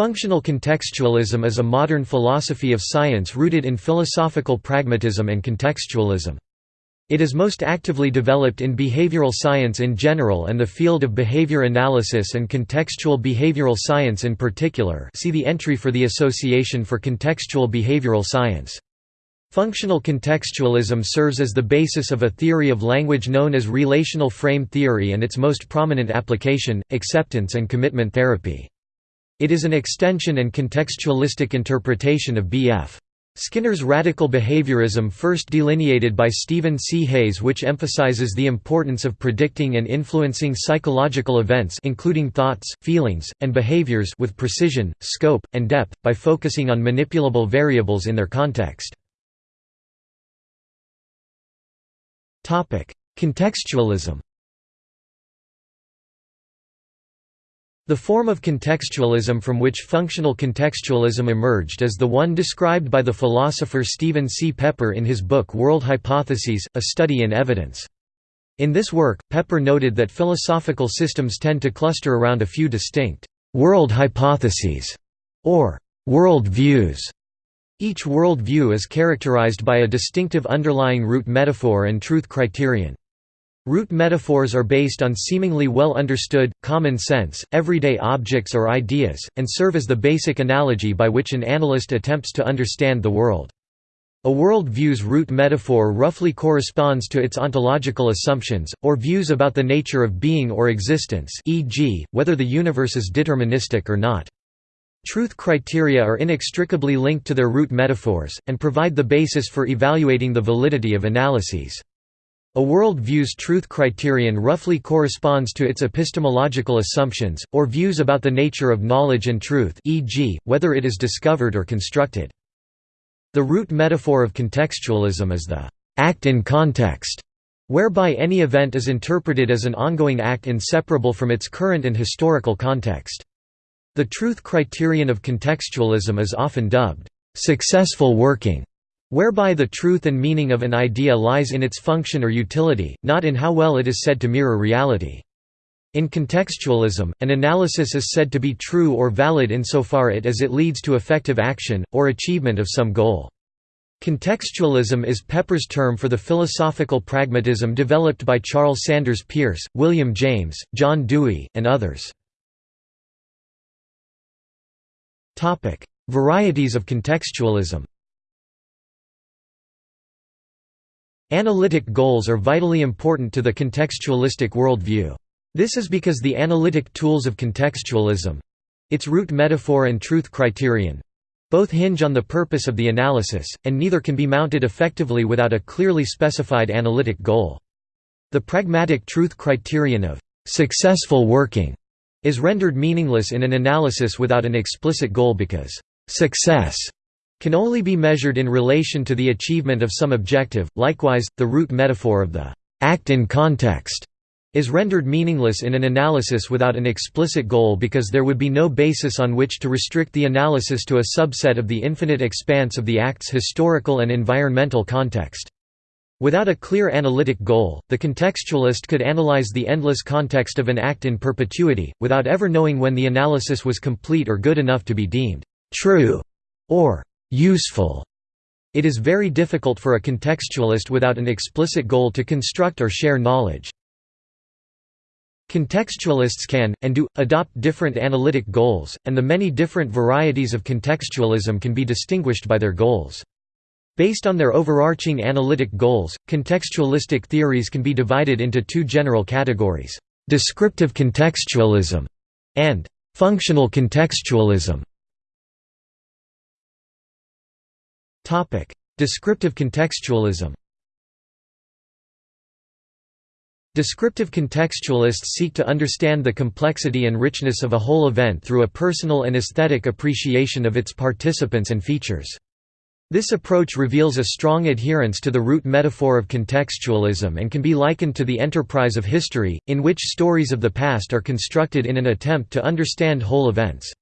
Functional contextualism is a modern philosophy of science rooted in philosophical pragmatism and contextualism. It is most actively developed in behavioral science in general and the field of behavior analysis and contextual behavioral science in particular see the entry for the Association for Contextual Behavioral Science. Functional contextualism serves as the basis of a theory of language known as relational frame theory and its most prominent application, acceptance and commitment therapy. It is an extension and contextualistic interpretation of B.F. Skinner's radical behaviorism first delineated by Stephen C. Hayes which emphasizes the importance of predicting and influencing psychological events including thoughts, feelings, and behaviors with precision, scope, and depth, by focusing on manipulable variables in their context. Contextualism The form of contextualism from which functional contextualism emerged is the one described by the philosopher Stephen C. Pepper in his book World Hypotheses, A Study in Evidence. In this work, Pepper noted that philosophical systems tend to cluster around a few distinct «world hypotheses» or «world views». Each world view is characterized by a distinctive underlying root metaphor and truth criterion. Root metaphors are based on seemingly well understood, common sense, everyday objects or ideas, and serve as the basic analogy by which an analyst attempts to understand the world. A world view's root metaphor roughly corresponds to its ontological assumptions, or views about the nature of being or existence e.g., whether the universe is deterministic or not. Truth criteria are inextricably linked to their root metaphors, and provide the basis for evaluating the validity of analyses. A world view's truth criterion roughly corresponds to its epistemological assumptions, or views about the nature of knowledge and truth e.g., whether it is discovered or constructed. The root metaphor of contextualism is the «act in context», whereby any event is interpreted as an ongoing act inseparable from its current and historical context. The truth criterion of contextualism is often dubbed «successful working» whereby the truth and meaning of an idea lies in its function or utility, not in how well it is said to mirror reality. In contextualism, an analysis is said to be true or valid insofar it as it leads to effective action, or achievement of some goal. Contextualism is Pepper's term for the philosophical pragmatism developed by Charles Sanders Peirce, William James, John Dewey, and others. Varieties of contextualism Analytic goals are vitally important to the contextualistic worldview. This is because the analytic tools of contextualism—its root metaphor and truth criterion—both hinge on the purpose of the analysis, and neither can be mounted effectively without a clearly specified analytic goal. The pragmatic truth criterion of «successful working» is rendered meaningless in an analysis without an explicit goal because «success» can only be measured in relation to the achievement of some objective. Likewise, the root metaphor of the act in context is rendered meaningless in an analysis without an explicit goal because there would be no basis on which to restrict the analysis to a subset of the infinite expanse of the act's historical and environmental context. Without a clear analytic goal, the contextualist could analyze the endless context of an act in perpetuity, without ever knowing when the analysis was complete or good enough to be deemed true or useful. It is very difficult for a contextualist without an explicit goal to construct or share knowledge. Contextualists can, and do, adopt different analytic goals, and the many different varieties of contextualism can be distinguished by their goals. Based on their overarching analytic goals, contextualistic theories can be divided into two general categories, descriptive contextualism and functional contextualism. Descriptive contextualism Descriptive contextualists seek to understand the complexity and richness of a whole event through a personal and aesthetic appreciation of its participants and features. This approach reveals a strong adherence to the root metaphor of contextualism and can be likened to the enterprise of history, in which stories of the past are constructed in an attempt to understand whole events.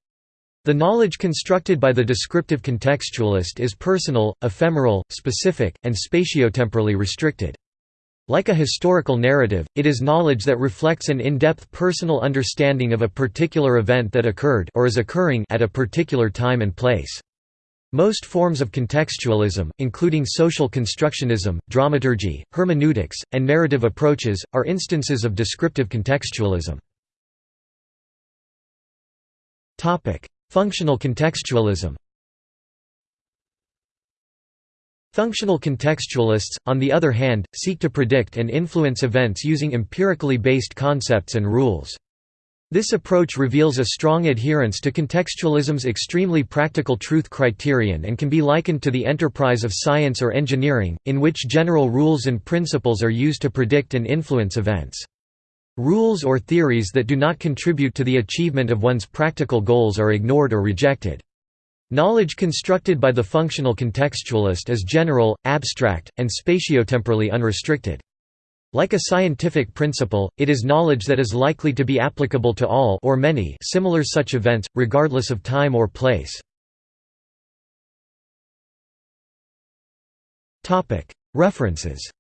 The knowledge constructed by the descriptive contextualist is personal, ephemeral, specific, and spatiotemporally restricted. Like a historical narrative, it is knowledge that reflects an in-depth personal understanding of a particular event that occurred or is occurring at a particular time and place. Most forms of contextualism, including social constructionism, dramaturgy, hermeneutics, and narrative approaches, are instances of descriptive contextualism. Functional contextualism Functional contextualists, on the other hand, seek to predict and influence events using empirically based concepts and rules. This approach reveals a strong adherence to contextualism's extremely practical truth criterion and can be likened to the enterprise of science or engineering, in which general rules and principles are used to predict and influence events. Rules or theories that do not contribute to the achievement of one's practical goals are ignored or rejected. Knowledge constructed by the functional contextualist is general, abstract, and spatiotemporally unrestricted. Like a scientific principle, it is knowledge that is likely to be applicable to all or many similar such events, regardless of time or place. References